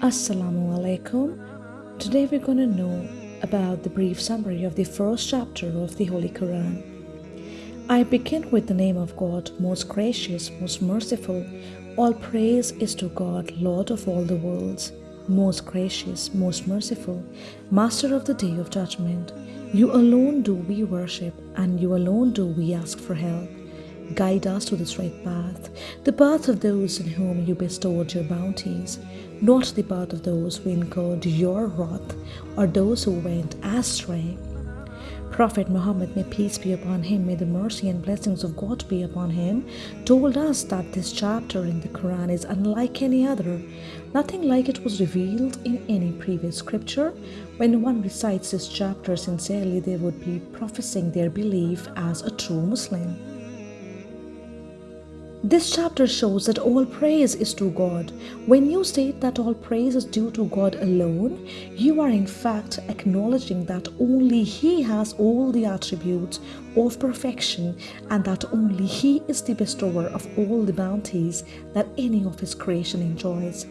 Assalamu alaikum. Today we're going to know about the brief summary of the first chapter of the Holy Quran. I begin with the name of God, most gracious, most merciful. All praise is to God, Lord of all the worlds, most gracious, most merciful, Master of the day of judgment. You alone do we worship, and you alone do we ask for help. Guide us to the straight path, the path of those in whom you bestowed your bounties, not the path of those who incurred your wrath or those who went astray. Prophet Muhammad, may peace be upon him, may the mercy and blessings of God be upon him, told us that this chapter in the Quran is unlike any other. Nothing like it was revealed in any previous scripture. When one recites this chapter sincerely, they would be professing their belief as a true Muslim. This chapter shows that all praise is to God. When you state that all praise is due to God alone, you are in fact acknowledging that only He has all the attributes of perfection and that only He is the bestower of all the bounties that any of His creation enjoys.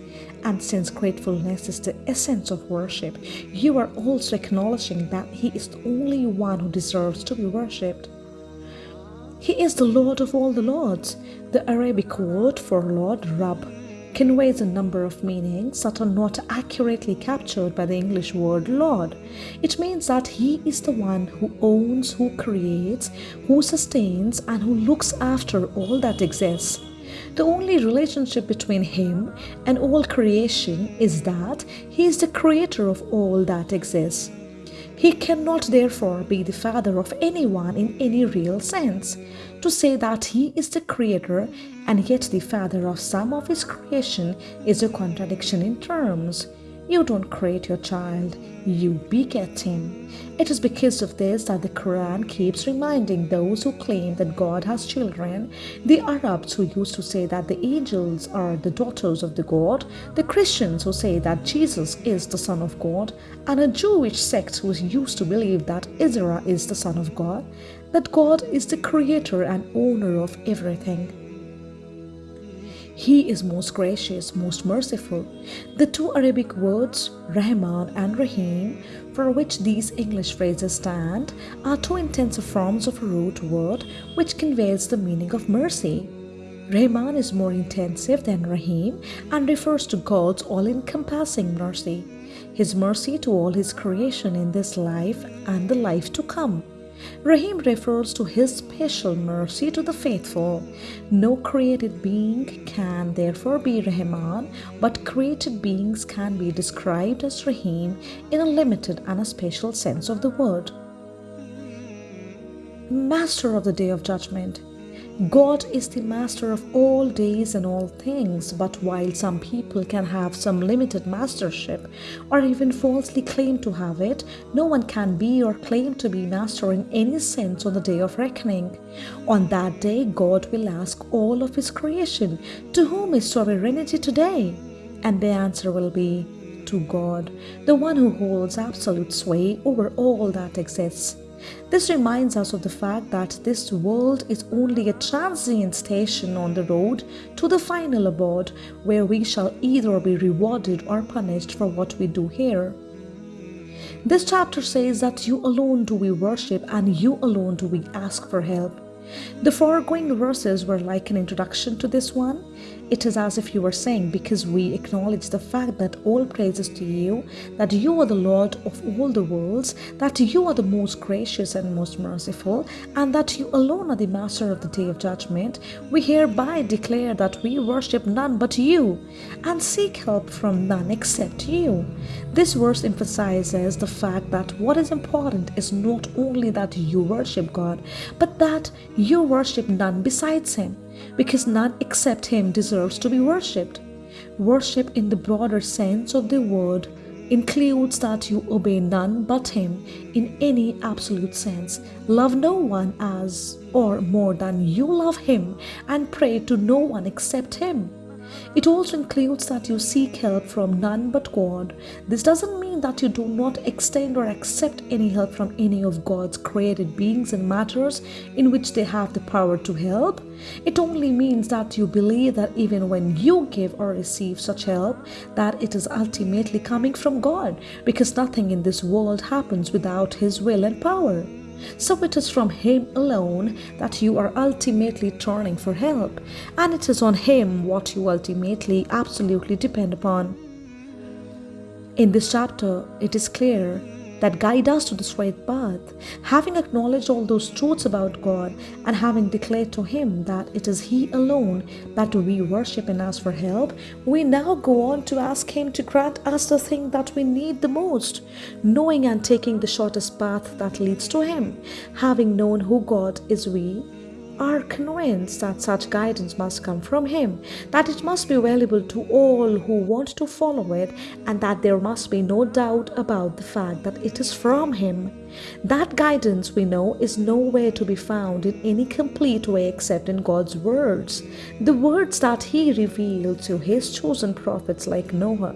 And since gratefulness is the essence of worship, you are also acknowledging that He is the only one who deserves to be worshipped. He is the Lord of all the Lords. The Arabic word for Lord, Rab, conveys a number of meanings that are not accurately captured by the English word Lord. It means that He is the one who owns, who creates, who sustains, and who looks after all that exists. The only relationship between Him and all creation is that He is the creator of all that exists. He cannot therefore be the father of anyone in any real sense. To say that he is the creator and yet the father of some of his creation is a contradiction in terms. You don't create your child, you beget him. It is because of this that the Quran keeps reminding those who claim that God has children, the Arabs who used to say that the angels are the daughters of the God, the Christians who say that Jesus is the Son of God, and a Jewish sect who used to believe that Israel is the Son of God, that God is the creator and owner of everything. He is most gracious, most merciful. The two Arabic words, Rahman and Rahim, for which these English phrases stand, are two intensive forms of a root word which conveys the meaning of mercy. Rahman is more intensive than Rahim and refers to God's all encompassing mercy, His mercy to all His creation in this life and the life to come. Rahim refers to his special mercy to the faithful. No created being can therefore be Rahman, but created beings can be described as Rahim in a limited and a special sense of the word. Master of the Day of Judgment God is the master of all days and all things, but while some people can have some limited mastership or even falsely claim to have it, no one can be or claim to be master in any sense on the day of reckoning. On that day, God will ask all of His creation, To whom is sovereignty today? And the answer will be, To God, the one who holds absolute sway over all that exists. This reminds us of the fact that this world is only a transient station on the road to the final abode where we shall either be rewarded or punished for what we do here. This chapter says that you alone do we worship and you alone do we ask for help. The foregoing verses were like an introduction to this one. It is as if you were saying, because we acknowledge the fact that all praises to you, that you are the Lord of all the worlds, that you are the most gracious and most merciful, and that you alone are the master of the day of judgment, we hereby declare that we worship none but you, and seek help from none except you. This verse emphasizes the fact that what is important is not only that you worship God, but that you worship none besides Him, because none except Him deserves to be worshipped. Worship in the broader sense of the word includes that you obey none but Him in any absolute sense, love no one as or more than you love Him, and pray to no one except Him. It also includes that you seek help from none but God. This doesn't mean that you do not extend or accept any help from any of God's created beings and matters in which they have the power to help. It only means that you believe that even when you give or receive such help, that it is ultimately coming from God, because nothing in this world happens without His will and power. So it is from Him alone that you are ultimately turning for help, and it is on Him what you ultimately absolutely depend upon. In this chapter, it is clear that guide us to the straight path. Having acknowledged all those truths about God and having declared to Him that it is He alone that we worship and ask for help, we now go on to ask Him to grant us the thing that we need the most, knowing and taking the shortest path that leads to Him. Having known who God is, we are convinced that such guidance must come from Him, that it must be available to all who want to follow it, and that there must be no doubt about the fact that it is from Him. That guidance, we know, is nowhere to be found in any complete way except in God's words, the words that He revealed to His chosen prophets like Noah.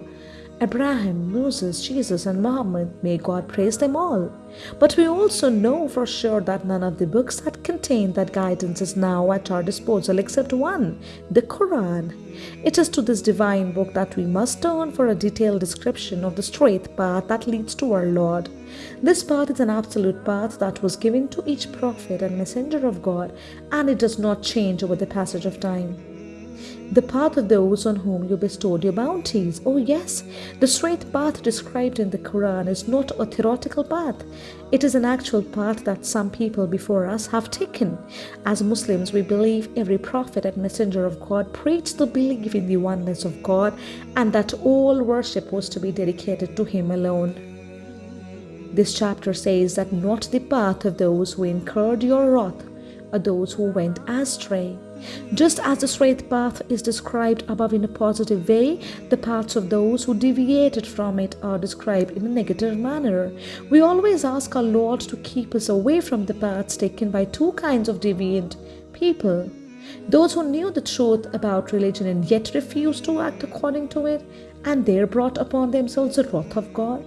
Abraham, Moses, Jesus, and Muhammad, may God praise them all. But we also know for sure that none of the books that contain that guidance is now at our disposal except one, the Quran. It is to this divine book that we must turn for a detailed description of the straight path that leads to our Lord. This path is an absolute path that was given to each prophet and messenger of God, and it does not change over the passage of time the path of those on whom you bestowed your bounties. Oh, yes, the straight path described in the Quran is not a theoretical path. It is an actual path that some people before us have taken. As Muslims, we believe every prophet and messenger of God preached the belief in the oneness of God and that all worship was to be dedicated to Him alone. This chapter says that not the path of those who incurred your wrath are those who went astray. Just as the straight path is described above in a positive way, the paths of those who deviated from it are described in a negative manner. We always ask our Lord to keep us away from the paths taken by two kinds of deviant people. Those who knew the truth about religion and yet refused to act according to it, and there brought upon themselves the wrath of God.